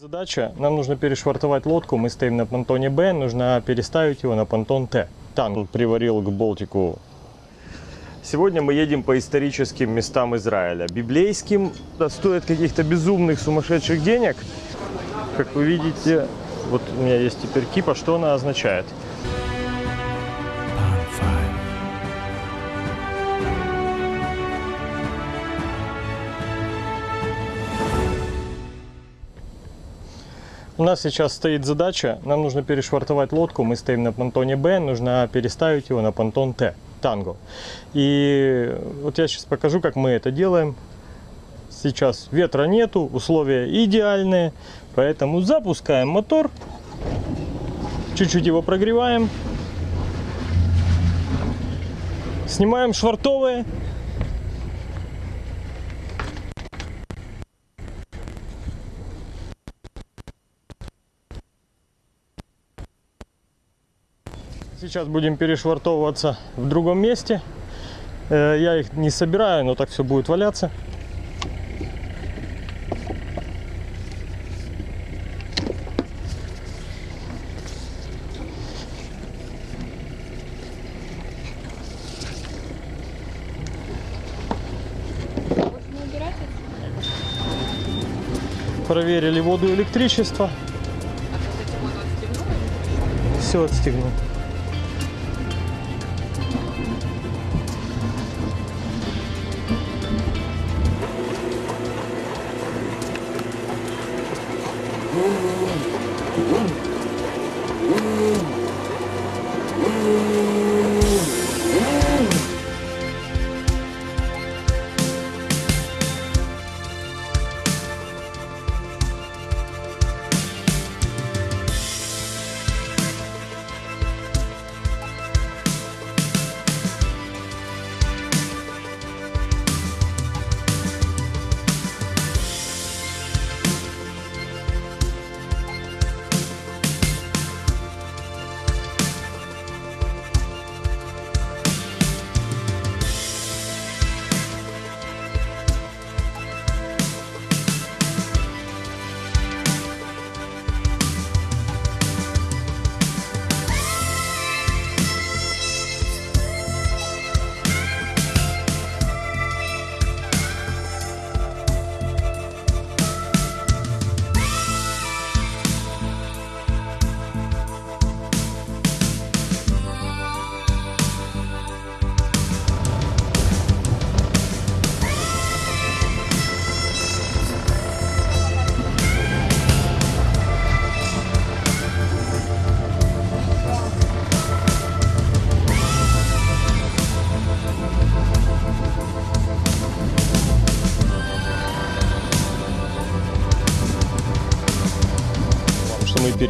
Задача, нам нужно перешвартовать лодку, мы стоим на понтоне Б, нужно переставить его на понтон Т. Танк приварил к Болтику. Сегодня мы едем по историческим местам Израиля. Библейским это стоит каких-то безумных сумасшедших денег. Как вы видите, вот у меня есть теперь кипа, что она означает? У нас сейчас стоит задача, нам нужно перешвартовать лодку, мы стоим на понтоне Б, нужно переставить его на понтон Т, танго. И вот я сейчас покажу, как мы это делаем. Сейчас ветра нету, условия идеальные, поэтому запускаем мотор, чуть-чуть его прогреваем, снимаем швартовые, Сейчас будем перешвартовываться в другом месте. Э, Я их не собираю, но так все будет валяться. Проверили воду и электричество. Все отстегнул.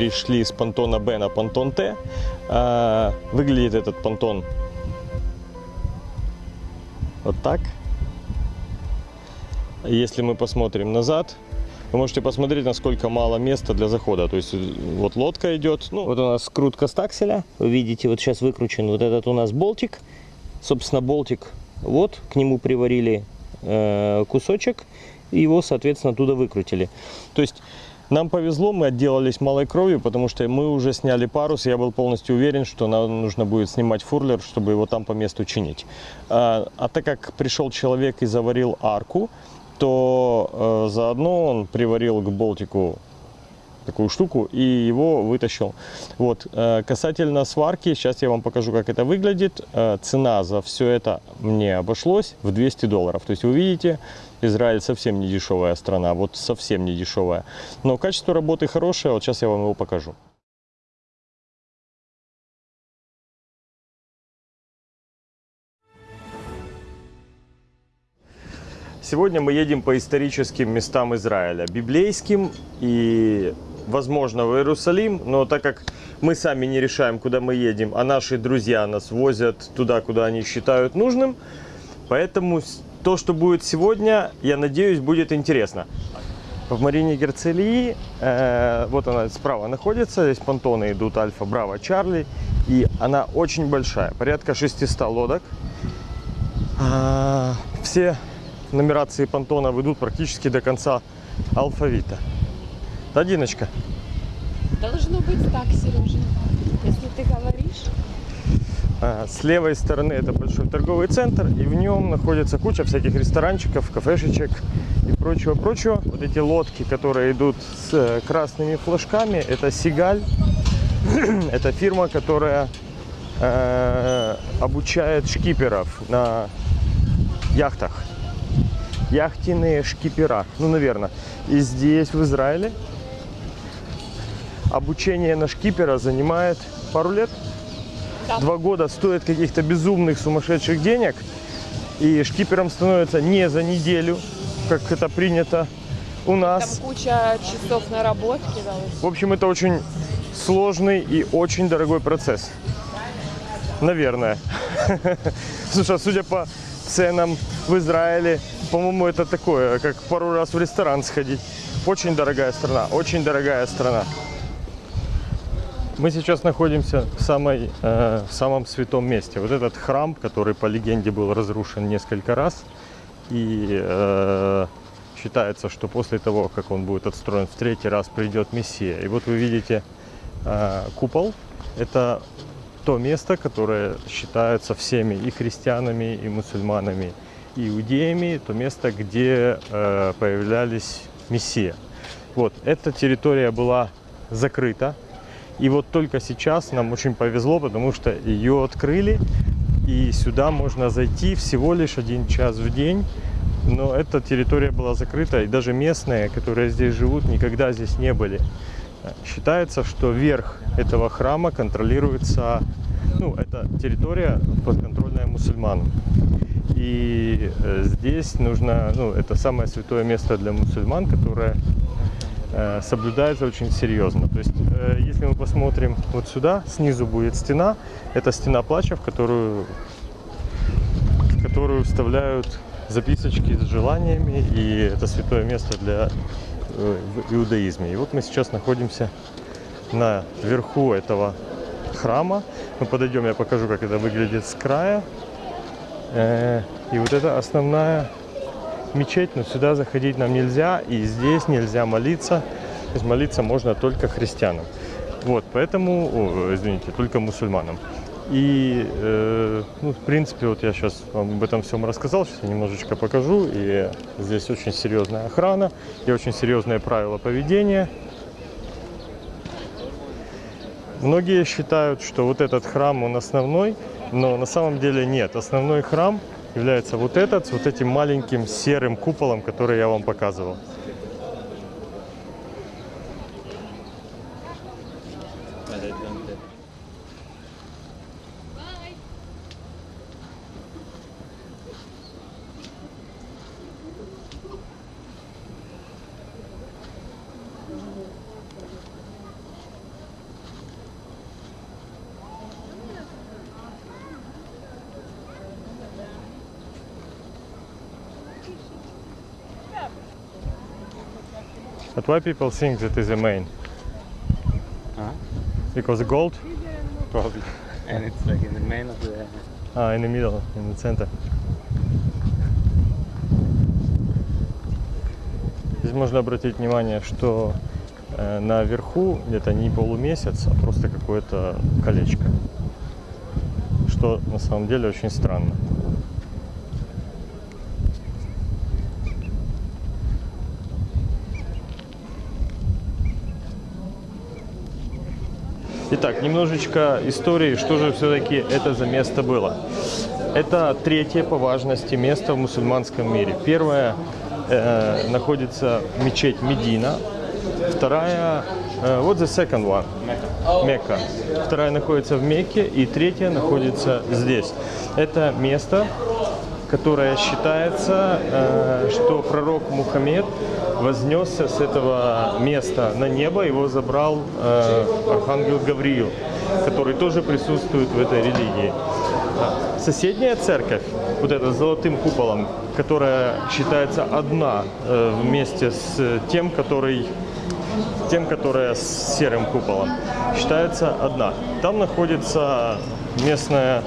Перешли с понтона Б на понтон Т. А, Выглядит этот понтон вот так. Если мы посмотрим назад, вы можете посмотреть, насколько мало места для захода. То есть вот лодка идет. Ну, вот у нас скрутка стакселя. Вы видите, вот сейчас выкручен вот этот у нас болтик. Собственно, болтик вот, к нему приварили э, кусочек. Его, соответственно, оттуда выкрутили. То есть нам повезло, мы отделались малой кровью, потому что мы уже сняли парус. Я был полностью уверен, что нам нужно будет снимать фурлер, чтобы его там по месту чинить. А, а так как пришел человек и заварил арку, то э, заодно он приварил к болтику такую штуку и его вытащил. Вот. э, Касательно сварки, сейчас я вам покажу, как это выглядит. Э, Цена за все это мне обошлось в 200 долларов. То есть вы видите, Израиль совсем не дешевая страна, вот совсем не дешевая. Но качество работы хорошее, вот сейчас я вам его покажу. Сегодня мы едем по историческим местам Израиля, библейским и, возможно, в Иерусалим, но так как мы сами не решаем, куда мы едем, а наши друзья нас возят туда, куда они считают нужным, поэтому то, что будет сегодня, я надеюсь, будет интересно. В Марине Герцелии, э, вот она справа находится, здесь понтоны идут Альфа, Браво, Чарли, и она очень большая, порядка 600 лодок. А, Все нумерации понтонов идут практически до конца алфавита. Одиночка. Должно быть так, Сережа. Если ты говоришь. А, С левой стороны это большой торговый центр, и в нем находится куча всяких ресторанчиков, кафешечек и прочего-прочего. Вот эти лодки, которые идут с э, красными флажками, это Сигаль. это фирма, которая э, обучает шкиперов на яхтах. Яхтенные шкипера, ну, наверное. И здесь, в Израиле, обучение на шкипера занимает пару лет Да. два года стоит каких-то безумных сумасшедших денег, и шкипером становится не за неделю, как это принято у Там нас. куча часов наработки. Да. В общем, это очень сложный и очень дорогой процесс. Наверное. Слушай, а судя по ценам в Израиле, по-моему, это такое, как пару раз в ресторан сходить. Очень дорогая страна, очень дорогая страна. Мы сейчас находимся в, самой, э, в самом святом месте. Вот этот храм, который по легенде был разрушен несколько раз. И э, считается, что после того, как он будет отстроен в третий раз, придет Мессия. И вот вы видите э, купол. Это то место, которое считается всеми и христианами, и мусульманами, и иудеями, то место, где э, появлялись Мессия. Вот, эта территория была закрыта. И вот только сейчас нам очень повезло, потому что ее открыли, и сюда можно зайти всего лишь один час в день. Но эта территория была закрыта, и даже местные, которые здесь живут, никогда здесь не были. Считается, что верх этого храма контролируется, ну, это территория подконтрольная мусульманам. И э, здесь нужно, ну, это самое святое место для мусульман, которое э, соблюдается очень серьезно. То есть, если мы посмотрим вот сюда, снизу будет стена, это стена плача, в которую, в которую вставляют записочки с желаниями, и это святое место для э, в иудаизме. И вот мы сейчас находимся на верху этого храма. Мы подойдем, я покажу, как это выглядит с края. Э, И вот это основная мечеть, но сюда заходить нам нельзя, и здесь нельзя молиться. То есть молиться можно только христианам. Вот, поэтому, о, извините, только мусульманам. И, э, ну, в принципе, вот я сейчас вам об этом всем рассказал, сейчас я немножечко покажу. И здесь очень серьезная охрана и очень серьезные правила поведения. Многие считают, что вот этот храм, он основной, но на самом деле нет. Основной храм является вот этот, с вот этим маленьким серым куполом, который я вам показывал. But why people think that is the main? Huh? Because gold Probably. And it's like in the main of the. ah, in the middle, in the center. Здесь можно обратить внимание, что э, наверху где-то не полумесяц, а просто какое-то колечко. Что на самом деле очень странно. Итак, немножечко истории, что же все-таки это за место было. Это третье по важности место в мусульманском мире. Первое э, находится мечеть Медина. Вторая, э, вот the second one, Мекка. Вторая находится в Мекке, и третья находится здесь. Это место, которое считается, э, что пророк Мухаммед вознесся с этого места на небо, его забрал э, архангел Гавриил, который тоже присутствует в этой религии. Соседняя церковь, вот эта с золотым куполом, которая считается одна э, вместе с тем, который тем, которая с серым куполом, считается одна. Там находится местная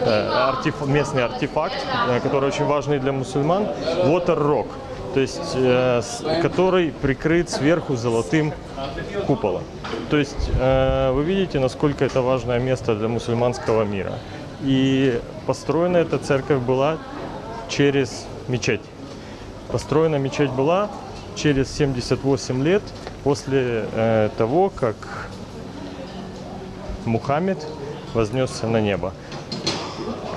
э, артеф- местный артефакт, э, который очень важный для мусульман, Water Rock. То есть э, который прикрыт сверху золотым куполом. То есть э, вы видите, насколько это важное место для мусульманского мира. И построена эта церковь была через мечеть. Построена мечеть была через 78 лет после э, того, как Мухаммед вознесся на небо.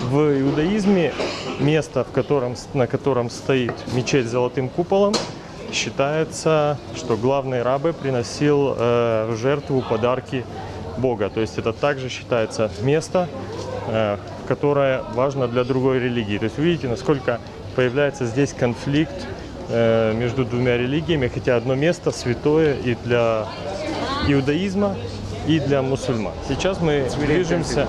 В иудаизме место, в котором, на котором стоит мечеть с золотым куполом, считается, что главный рабы приносил э, в жертву подарки Бога. То есть это также считается место, э, которое важно для другой религии. То есть вы видите, насколько появляется здесь конфликт э, между двумя религиями, хотя одно место святое и для иудаизма, и для мусульман. Сейчас мы движемся,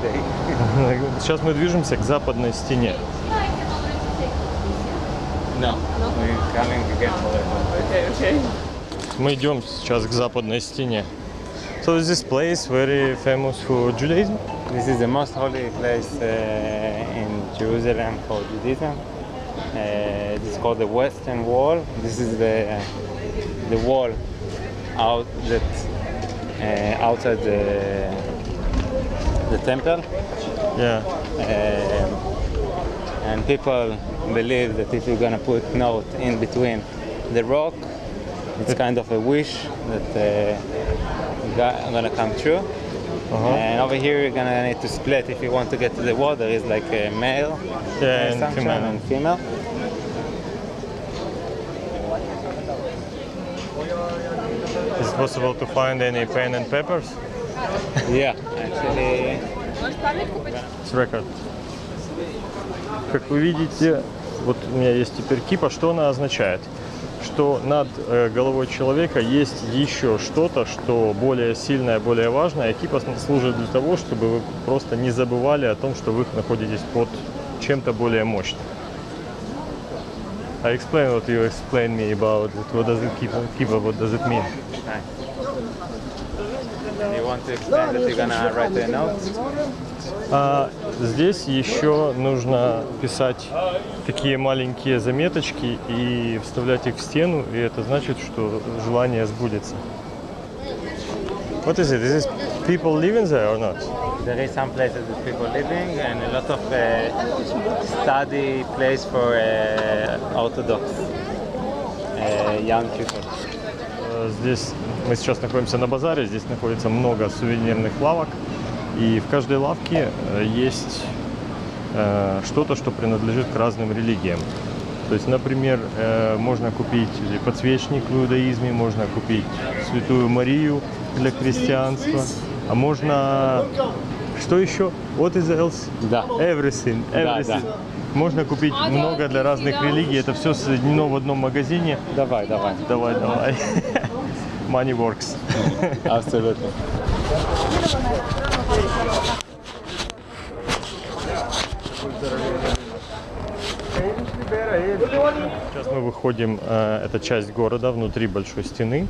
сейчас мы движемся к западной стене. No. We're coming again for it. Okay, okay. Мы идем сейчас к западной стене. So is this place very famous for Judaism? This is the most holy place uh, in Jerusalem for Judaism. Uh, this is called the Western Wall. This is the the wall out that uh, outside the the temple. Yeah. Um, and people believe that if you're gonna put note in between the rock, it's kind of a wish that uh, gonna come true. Uh-huh. And over here, you're gonna need to split if you want to get to the water. Is like a male Yeah, uh, and female. and female. Is it possible to find any pen and papers? Yeah, actually, It's record. Как вы видите, вот у меня есть теперь кипа. Что она означает? Что над э, головой человека есть еще что-то, что более сильное, более важное. И кипа служит для того, чтобы вы просто не забывали о том, что вы находитесь под чем-то более мощным. I explain what you explained me about it. What does it keep, keep what does it mean? you want to explain that you're gonna write a note. А здесь еще нужно писать такие маленькие заметочки и вставлять их в стену, и это значит, что желание сбудется. What is it? Is this people living there or not? There is some places with people living and a lot of uh, study place for uh, Orthodox uh, young people. Здесь мы сейчас находимся на базаре, здесь находится много сувенирных лавок, и в каждой лавке э, есть э, что-то, что принадлежит к разным религиям. То есть, например, э, можно купить подсвечник в иудаизме, можно купить Святую Марию для христианства, а можно... Что еще? What is else? Да. Everything. Да, everything. да. Можно купить много для разных религий. Это все соединено в одном магазине. Давай, давай. Давай, давай. Money works. Абсолютно. Сейчас мы выходим, э, это часть города внутри большой стены.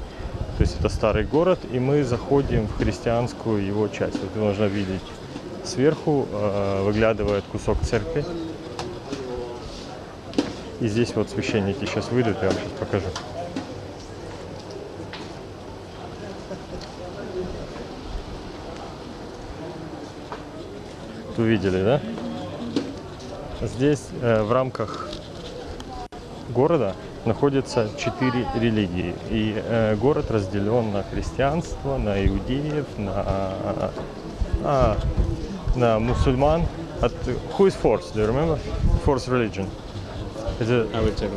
То есть это старый город, и мы заходим в христианскую его часть. Вот можно видеть сверху э, выглядывает кусок церкви. И здесь вот священники сейчас выйдут, я вам сейчас покажу. Увидели, да? Здесь э, в рамках города находятся четыре религии. И э, город разделен на христианство, на иудеев, на, а, на мусульман. От, who is fourth? Do you remember? Fourth religion. Это- it.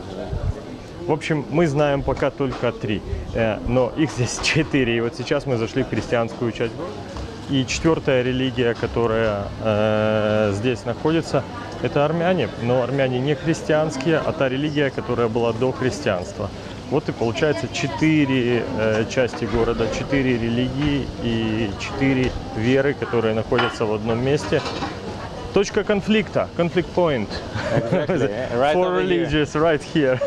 в общем, мы знаем пока только три, э, но их здесь четыре. И вот сейчас мы зашли в христианскую часть. И четвертая религия, которая э, здесь находится, это армяне. Но армяне не христианские, а та религия, которая была до христианства. Вот и получается четыре э, части города, четыре религии и четыре веры, которые находятся в одном месте. Точка конфликта, conflict point. Exactly, right Four over here. right here.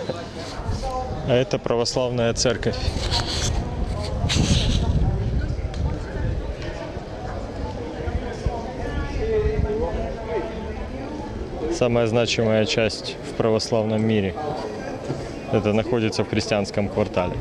А это православная церковь. Самая значимая часть в православном мире. Это находится в христианском квартале.